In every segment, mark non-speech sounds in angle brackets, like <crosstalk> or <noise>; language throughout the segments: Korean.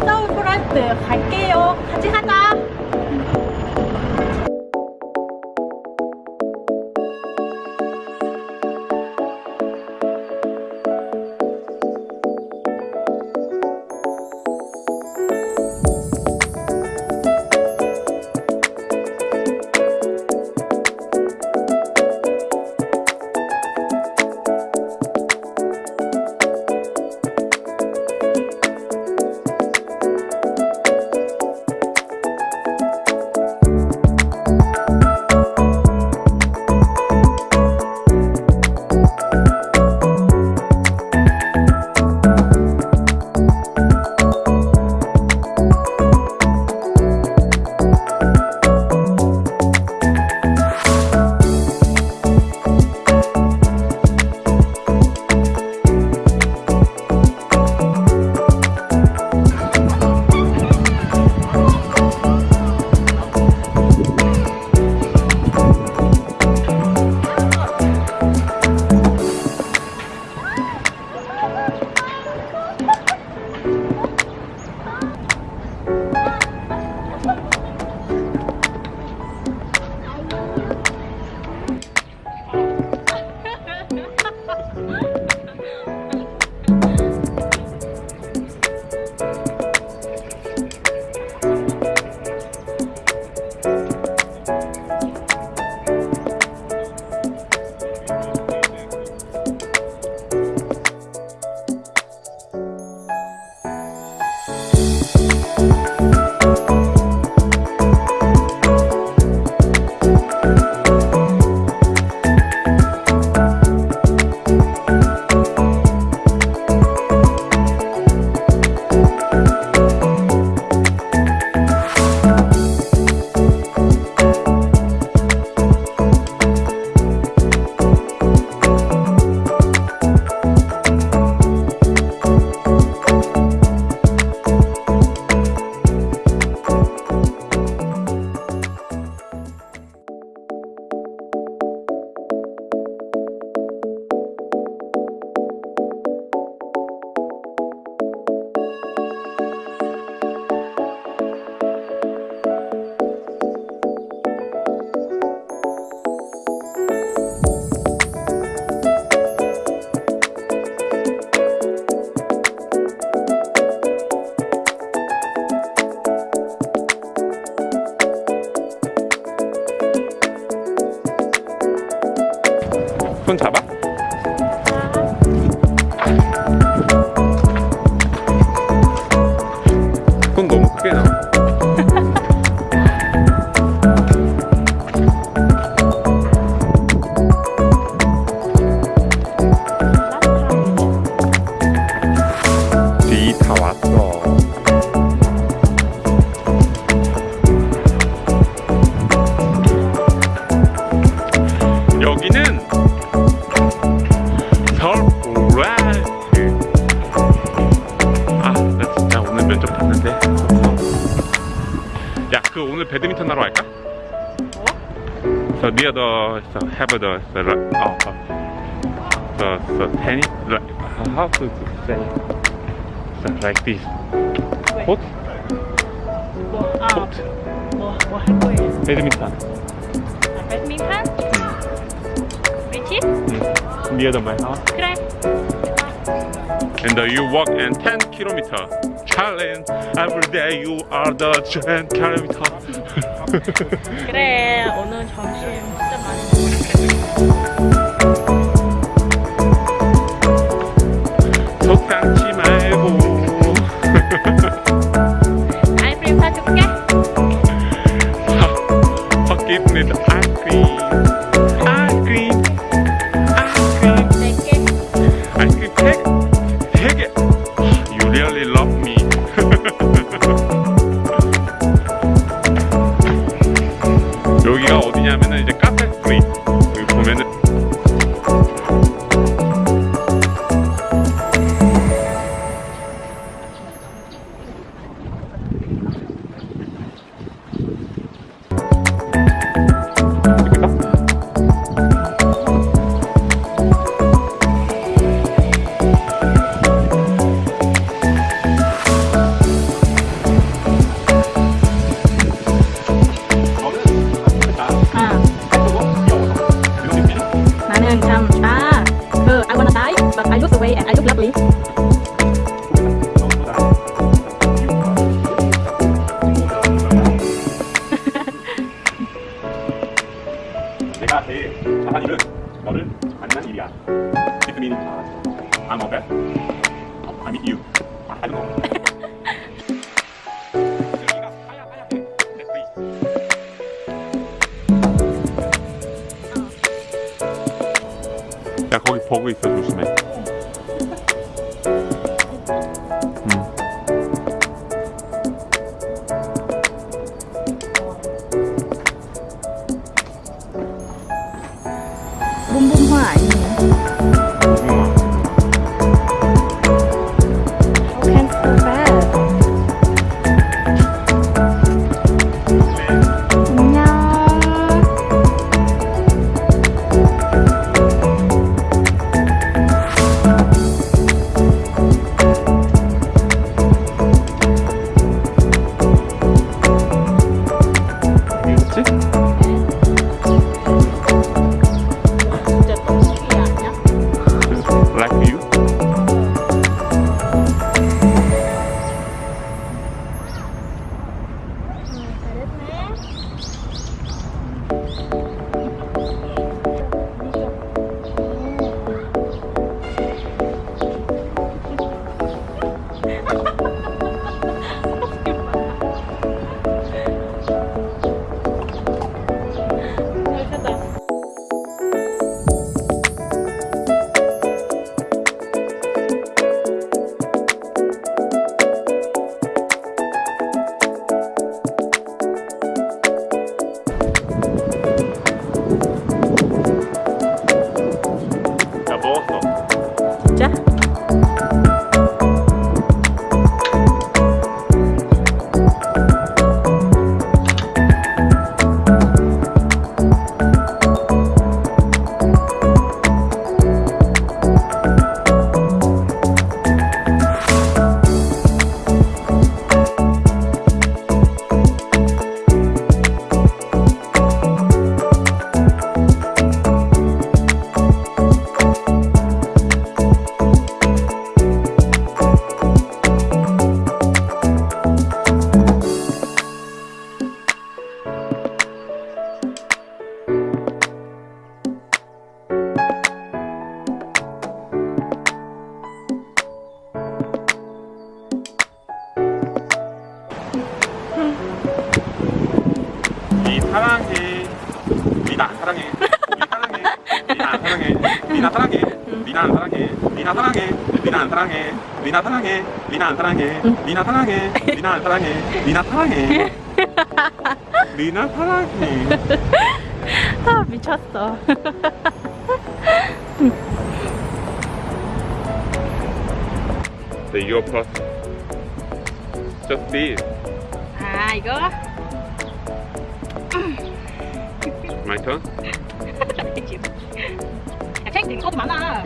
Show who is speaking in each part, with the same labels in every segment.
Speaker 1: 이제 서울 프런트 갈게요. 같이 가자.
Speaker 2: 손 잡아? So near the so have the the ra- oh, oh. the the tennis like how to say so like this
Speaker 1: 왜?
Speaker 2: court
Speaker 1: 뭐, 아,
Speaker 2: court
Speaker 1: 뭐, 뭐할 거예요?
Speaker 2: 배드민턴
Speaker 1: 아, 배드민턴? 그렇지?
Speaker 2: 음. near the my house
Speaker 1: 그래.
Speaker 2: and uh, you walk and 10 kilometer challenge every day you are the 10 kilometer
Speaker 1: 그래. 오늘 점심 진짜 많이
Speaker 2: 속 상치 말고
Speaker 1: 먹었어. 아이스크림 사줄게.
Speaker 2: Ice cream ice I'm okay. I meet you. I don't know. 야 거기 버그 있어 조심해
Speaker 1: 안
Speaker 2: 사랑해. 니 사랑해. 안 사랑해. 니나 사랑해. 안 사랑해. 니나 사랑해. 안 사랑해. 니나 사랑해. 안 사랑해. 니나 사랑해. 안 사랑해. 니나 사랑해. 니나 사랑해.
Speaker 1: 아 미쳤어.
Speaker 2: The plus. Just this.
Speaker 1: 아 이거
Speaker 2: My turn.
Speaker 1: 야, 책 이거 많아.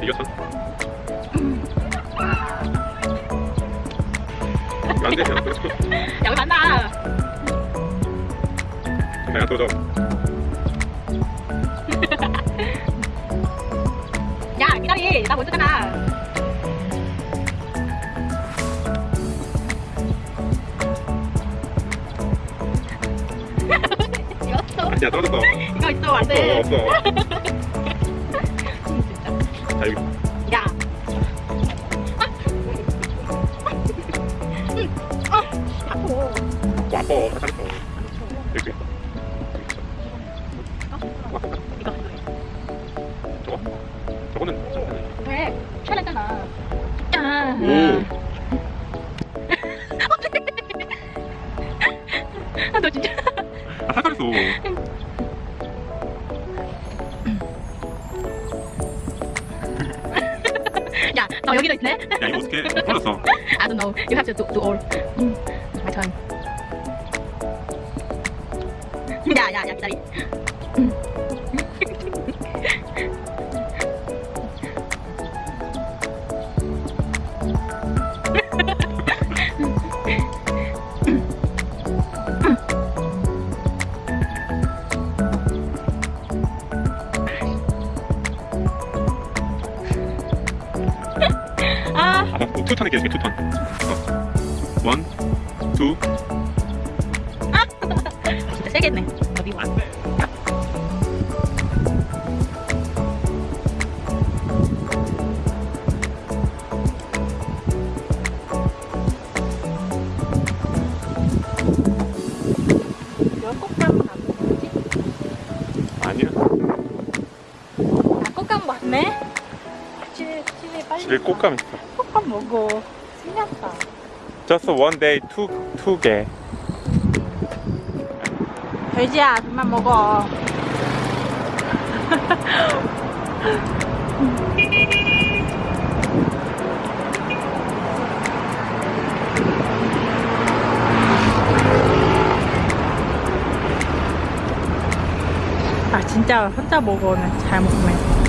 Speaker 2: Your turn. 안 돼.
Speaker 1: 여기 <laughs> 많아.
Speaker 2: 내가 도전. <laughs>
Speaker 1: 야 기다리, 나 먼저잖아. 이거 없어.
Speaker 2: 아니 야 떨어졌어.
Speaker 1: 이거 있어 안 돼.
Speaker 2: 없어 없어.
Speaker 1: 진짜.
Speaker 2: 자 여기.
Speaker 1: 야. 아.
Speaker 2: 와퍼 잘했어. 여기.
Speaker 1: 이거
Speaker 2: 저거. 저거는 좀
Speaker 1: 왜? 촬영했잖아. 아.
Speaker 2: 오.
Speaker 1: 아, 너 진짜. <laughs>
Speaker 2: 아 살살했어.
Speaker 1: 야, 너 여기도 있네.
Speaker 2: 야 이거 어떻게 떨어졌어?
Speaker 1: I don't know. You have to do, do all. 음, my turn. 야, 야, 야, 기다리.
Speaker 2: 알았고 투턴에 계속해 투턴 원, 투 아!
Speaker 1: 진짜 세겠네 어디 와
Speaker 2: 아니야. 나 꽃감 맞네? 집에, 집에 빨리. 집에 꽃감 있어.
Speaker 1: Kok감 먹어. 신기하다.
Speaker 2: Just one day, two, two 개.
Speaker 1: 돼지야, 그만 먹어. <laughs> 아 진짜 혼자 먹어는 잘 먹네.